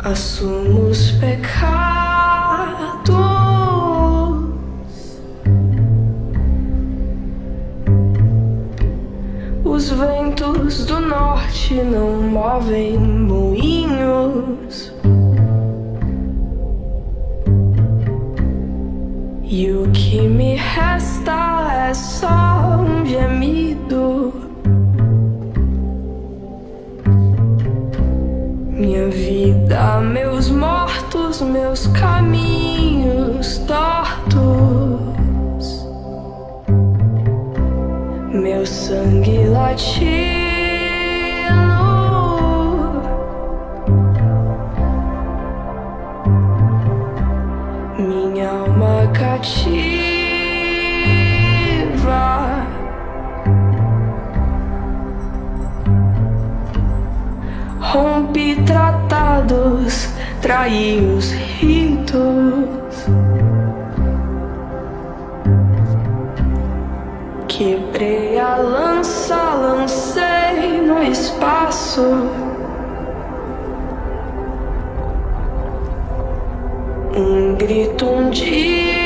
assumo os pecados. Os ventos do norte não movem moinhos. E o que me resta é só um gemido. Minha vida, meus mortos, meus caminhos tortos. Meu sangue latino Minha alma cativa Rompi tratados, traí os ritos Quebrei a lança, lancei no espaço. Um grito um dia.